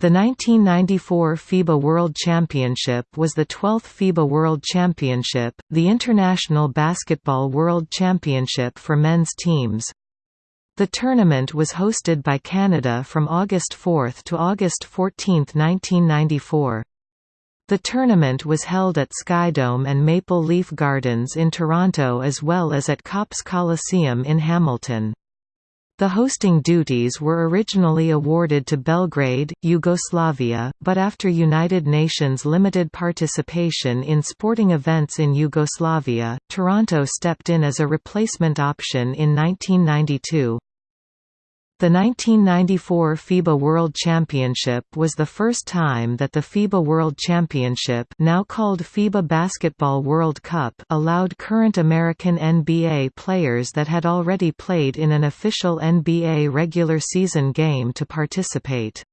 The 1994 FIBA World Championship was the 12th FIBA World Championship, the international basketball world championship for men's teams. The tournament was hosted by Canada from August 4 to August 14, 1994. The tournament was held at Skydome and Maple Leaf Gardens in Toronto as well as at Copps Coliseum in Hamilton. The hosting duties were originally awarded to Belgrade, Yugoslavia, but after United Nations limited participation in sporting events in Yugoslavia, Toronto stepped in as a replacement option in 1992. The 1994 FIBA World Championship was the first time that the FIBA World Championship now called FIBA Basketball World Cup allowed current American NBA players that had already played in an official NBA regular season game to participate.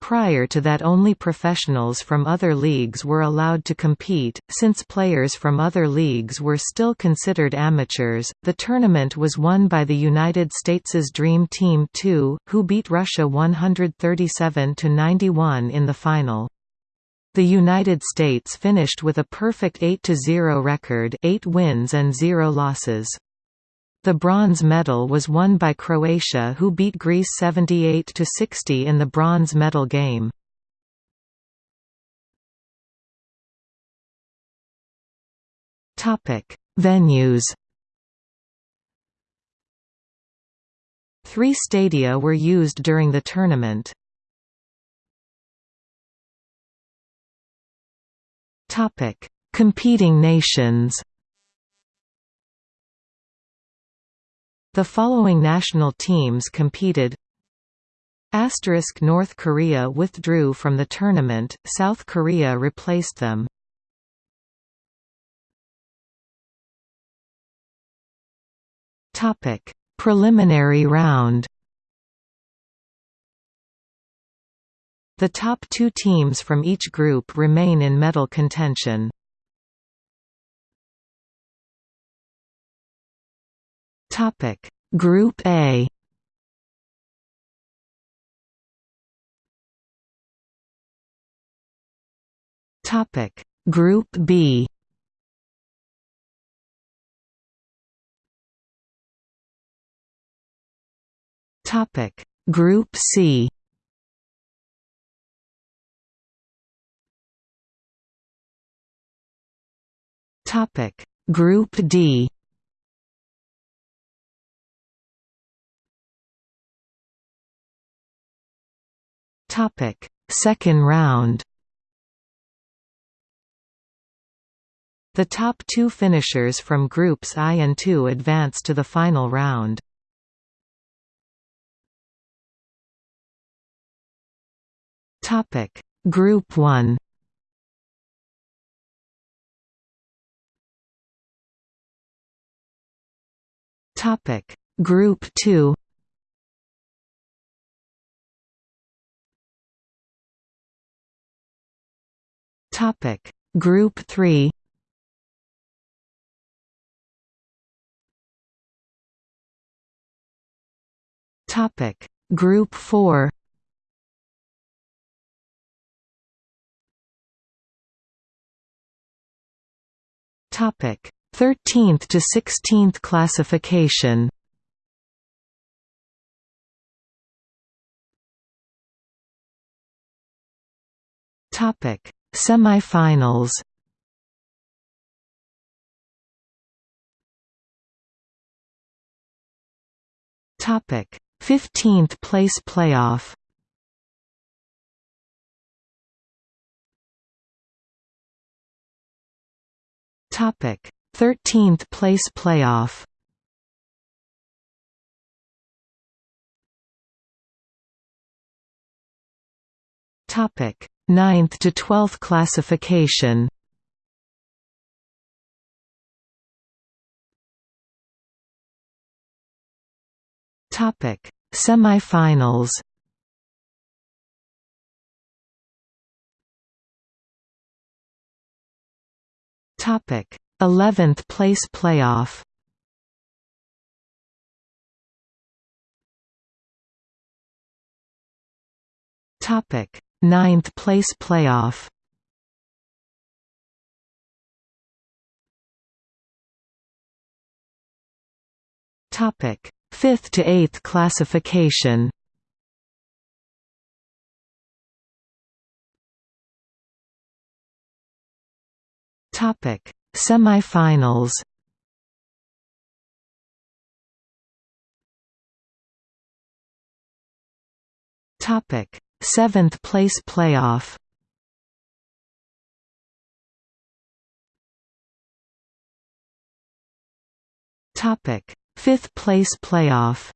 Prior to that only professionals from other leagues were allowed to compete, since players from other leagues were still considered amateurs. The tournament was won by the United States' Dream Team 2, who beat Russia 137 91 in the final. The United States finished with a perfect 8-0 record 8 wins and 0 losses. The bronze medal was won by Croatia who beat Greece 78–60 in the bronze medal game. Venues Three stadia were used during the tournament. Competing nations The following national teams competed Asterisk North Korea withdrew from the tournament, South Korea replaced them. Preliminary round The top two teams from each group remain in medal contention. Topic Group A. Topic. Group B. Topic. Group C. Topic. Group D Topic: Second round. The top two finishers from groups I and II advance to the final round. Topic: Group 1. Topic: Group 2. Topic. Group 3 Topic. Group 4 Topic. 13th to 16th classification. Topic Semifinals Topic: 15th place playoff. Topic: 13th place playoff. Topic: Ninth to 12th classification Topic: Semifinals. Topic: 11th place playoff. Topic: Ninth place playoff. Topic: Fifth to eighth classification. Topic: Semifinals. Topic: Seventh place playoff. Topic: Fifth place playoff.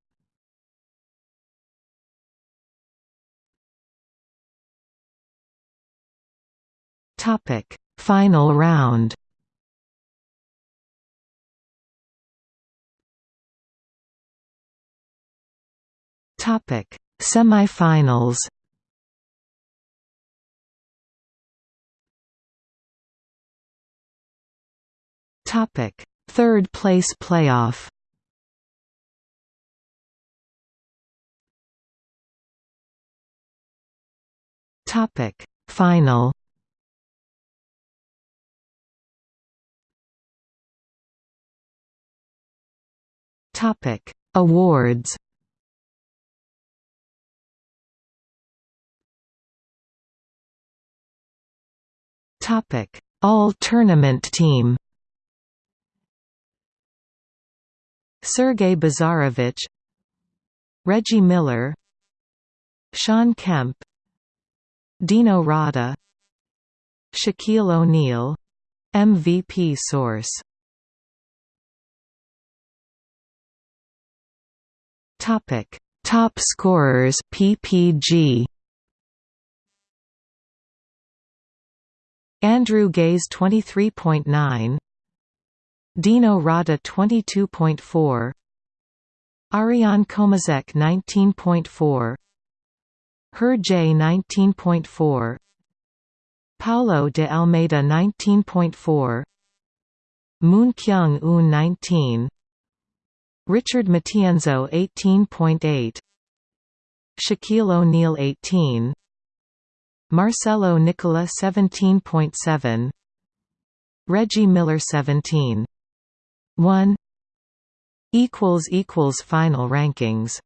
Topic: Final round. Topic: Semifinals. Topic: Third place playoff. Topic: Final. Topic: Awards. Topic: All Tournament Team. Sergei Bazarevich Reggie Miller Shawn Kemp Dino Rada Shaquille O'Neal MVP source. Topic. Top scorers PPG Andrew Gaze 23.9 Dino Rada 22.4 Arijan Komazec 19.4 Hur Jae 19.4 Paulo de Almeida 19.4 Moon Kyung-eun 19 Richard Matienzo 18.8 Shaquille O'Neal 18 Marcelo Nicola 17.7 Reggie Miller 17 1 equals equals final rankings